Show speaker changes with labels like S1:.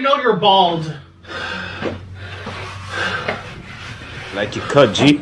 S1: even know you're bald.
S2: Like you cut, G.